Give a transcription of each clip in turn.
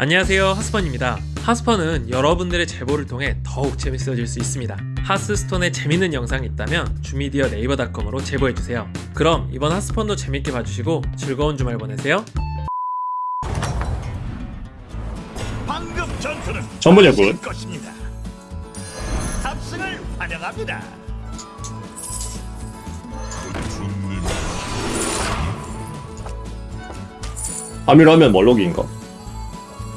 안녕하세요 하스펀입니다 하스펀은 여러분들의 제보를 통해 더욱 재밌어질 수 있습니다 하스스톤에 재밌는 영상이 있다면 주미디어 네이버닷컴으로 제보해주세요 그럼 이번 하스펀도 재밌게 봐주시고 즐거운 주말 보내세요 방금 전투는 전문여군. 것입니다. 탑승을 환영합니다. 하면 멀록인가?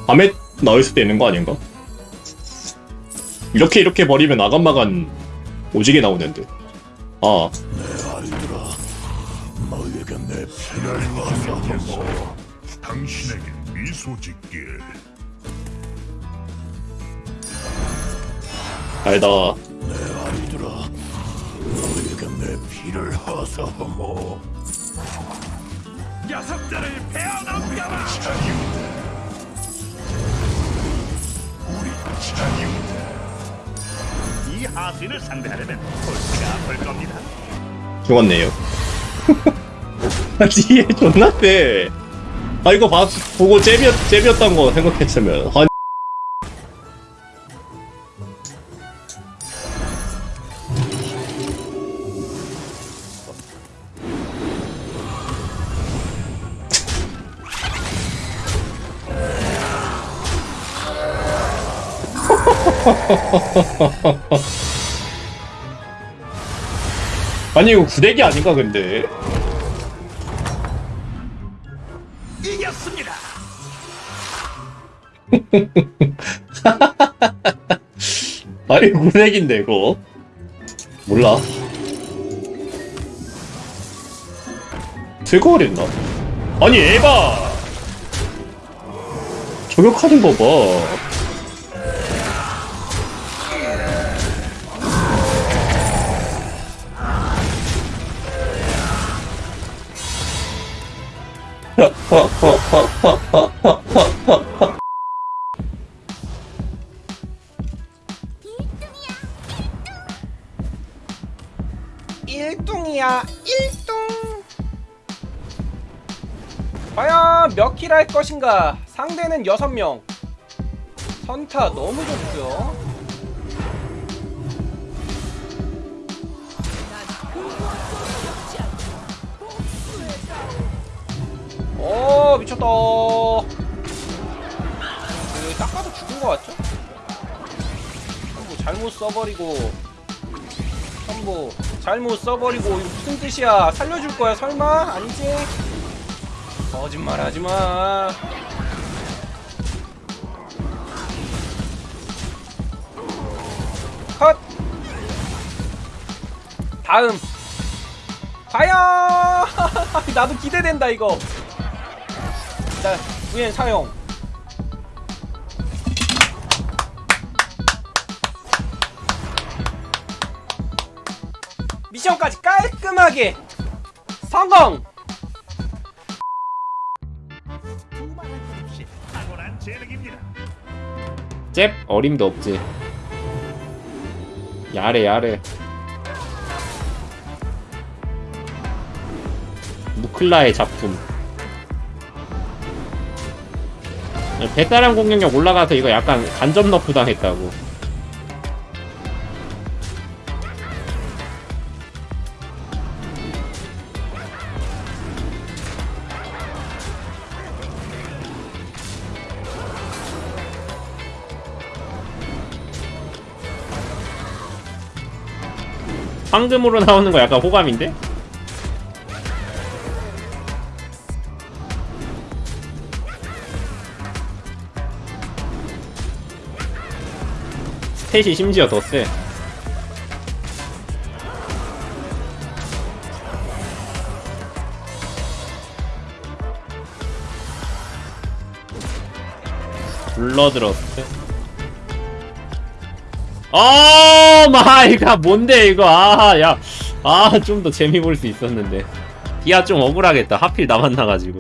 밤에 나올 수도 있는 거 아닌가? 이렇게 이렇게 버리면 아간마간 오지게 나오는데 아내 당신에게 미소 짓게. 알다 아이들아, 너에게 내 피를 허사하모. 녀석들을 베어넘겨라. 하수인을 상대하려면 골치가 아플 겁니다. 죽었네요 뒤에 존나 세. 아 이거 봐, 보고 잽이었, 잽이었던 거 생각했으면 아니 아니 이거 구대기 아닌가 근데? 이겼습니다. 아니 구대기인데 이거? 몰라. 들거랬나 아니 에바! 저격하는 거봐 일등이야 일등. 과연 몇 킬 할 것인가? 상대는 6명. 선타 너무 좋고요 미쳤다. 그, 딱 봐도 죽은 것 같죠? 뭐 잘못 써버리고 첨부 잘못 써버리고 이거 무슨 뜻이야? 살려줄 거야 설마? 아니지? 거짓말 하지마. 컷! 다음. 과연 나도 기대된다 이거 일단 VN 사용 미션까지 깔끔하게 성공! 잽 어림도 없지. 야래 야래. 무클라의 작품 배따랑 공격력 올라가서 이거 약간 간접 너프 당했다고 황금으로 나오는 거 약간 호감인데? 스탯이 심지어 더 세. 블러드러스트. 어 마이 갓 뭔데 이거? 아 야. 아 좀 더 재미 볼 수 있었는데. 디아 좀 억울하겠다. 하필 나 만 나가지고